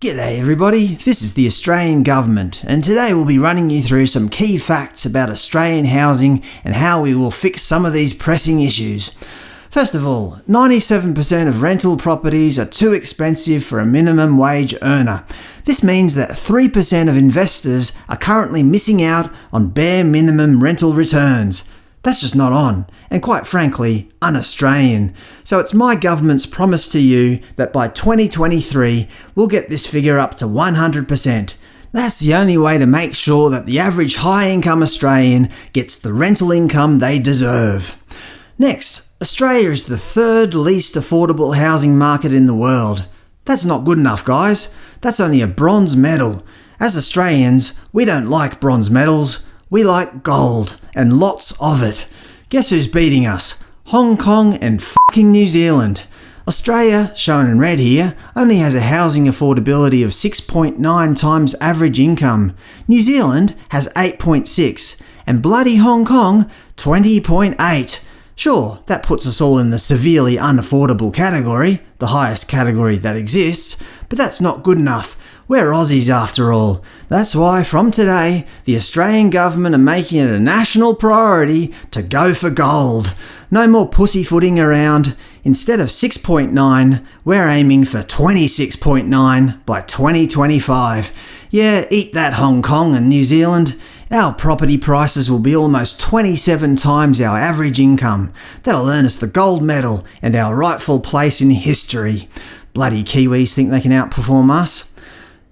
G'day everybody, this is the Australian Government and today we'll be running you through some key facts about Australian housing and how we will fix some of these pressing issues. First of all, 97% of rental properties are too expensive for a minimum wage earner. This means that 3% of investors are currently missing out on bare minimum rental returns. That's just not on, and quite frankly, un-Australian. So it's my government's promise to you that by 2023 we'll get this figure up to 100%. That's the only way to make sure that the average high-income Australian gets the rental income they deserve. Next, Australia is the third least affordable housing market in the world. That's not good enough, guys. That's only a bronze medal. As Australians, we don't like bronze medals, we like gold, and lots of it. Guess who's beating us? Hong Kong and fucking New Zealand. Australia, shown in red here, only has a housing affordability of 6.9 times average income. New Zealand has 8.6, and bloody Hong Kong 20.8. Sure, that puts us all in the severely unaffordable category, the highest category that exists, but that's not good enough. We're Aussies after all. That's why from today, the Australian government are making it a national priority to go for gold. No more pussyfooting around. Instead of 6.9, we're aiming for 26.9 by 2025. Yeah, eat that Hong Kong and New Zealand. Our property prices will be almost 27 times our average income. That'll earn us the gold medal and our rightful place in history. Bloody Kiwis think they can outperform us.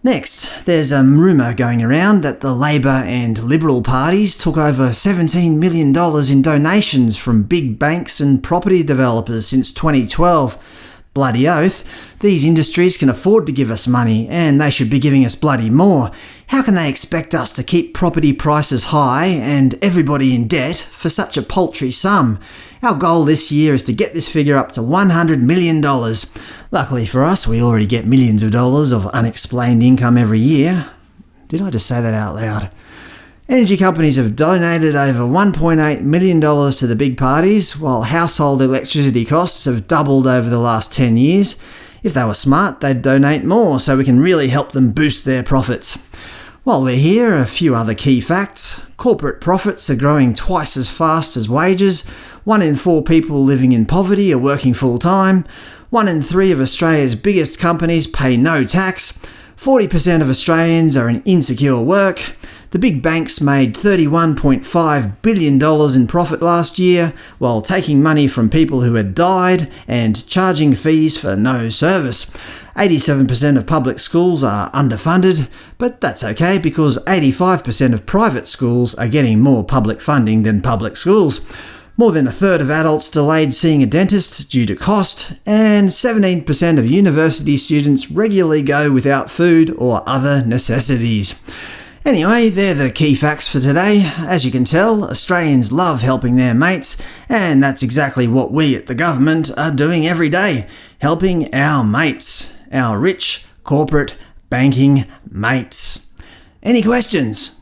Next, there's a rumour going around that the Labor and Liberal parties took over $17 million in donations from big banks and property developers since 2012. Bloody oath, these industries can afford to give us money, and they should be giving us bloody more. How can they expect us to keep property prices high and everybody in debt for such a paltry sum? Our goal this year is to get this figure up to $100 million. Luckily for us, we already get millions of dollars of unexplained income every year. Did I just say that out loud? Energy companies have donated over $1.8 million to the big parties, while household electricity costs have doubled over the last 10 years. If they were smart, they'd donate more so we can really help them boost their profits. While we're here, a few other key facts. Corporate profits are growing twice as fast as wages, one in four people living in poverty are working full-time, one in three of Australia's biggest companies pay no tax, 40% of Australians are in insecure work, the big banks made $31.5 billion in profit last year, while taking money from people who had died and charging fees for no service. 87% of public schools are underfunded, but that's okay because 85% of private schools are getting more public funding than public schools. More than a third of adults delayed seeing a dentist due to cost, and 17% of university students regularly go without food or other necessities. Anyway, they're the key facts for today. As you can tell, Australians love helping their mates, and that's exactly what we at the government are doing every day – helping our mates, our rich, corporate, banking mates. Any questions?